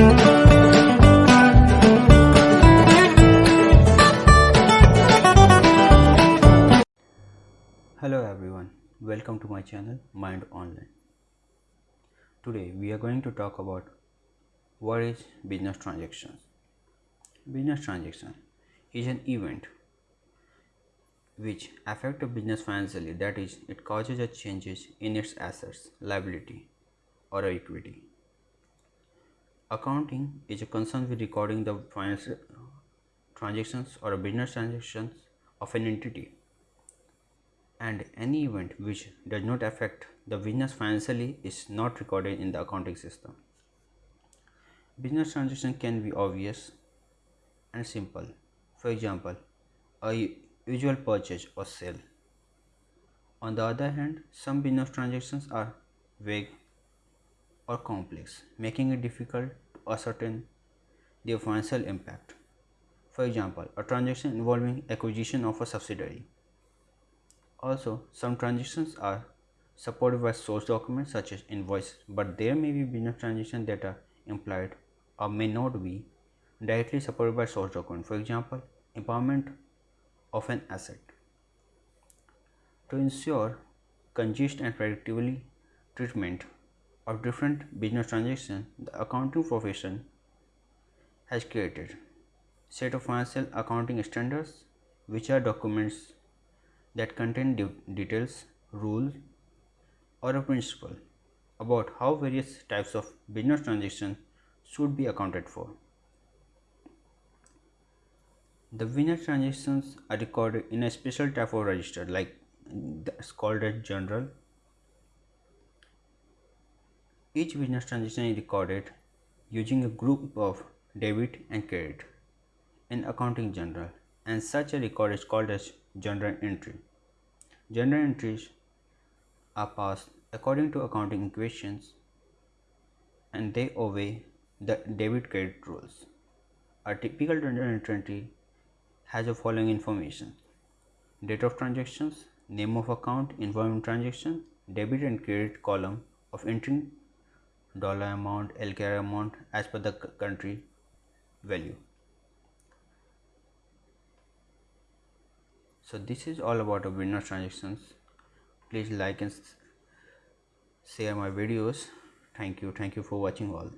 Hello everyone, welcome to my channel Mind Online. Today we are going to talk about what is business transactions. Business transaction is an event which affect a business financially that is it causes a changes in its assets, liability or equity. Accounting is a concern with recording the financial uh, transactions or business transactions of an entity and any event which does not affect the business financially is not recorded in the accounting system. Business transaction can be obvious and simple. For example, a usual purchase or sale. On the other hand, some business transactions are vague or complex, making it difficult to ascertain their financial impact. For example, a transaction involving acquisition of a subsidiary also, some transactions are supported by source documents such as invoice, but there may be business transactions that are implied or may not be directly supported by source document. For example, impairment of an asset. To ensure consistent and predictability treatment of different business transactions, the accounting profession has created set of financial accounting standards which are documents that contain de details, rules, or a principle about how various types of business transactions should be accounted for. The business transactions are recorded in a special type of register like that's called a journal. Each business transaction is recorded using a group of debit and credit in accounting journal and such a record is called as journal entry. Journal entries are passed according to accounting equations and they obey the debit credit rules. A typical journal entry has the following information date of transactions, name of account involving transaction, debit and credit column of entry, dollar amount, LKR amount as per the country value. so this is all about the business transactions. Please like and share my videos. Thank you. Thank you for watching all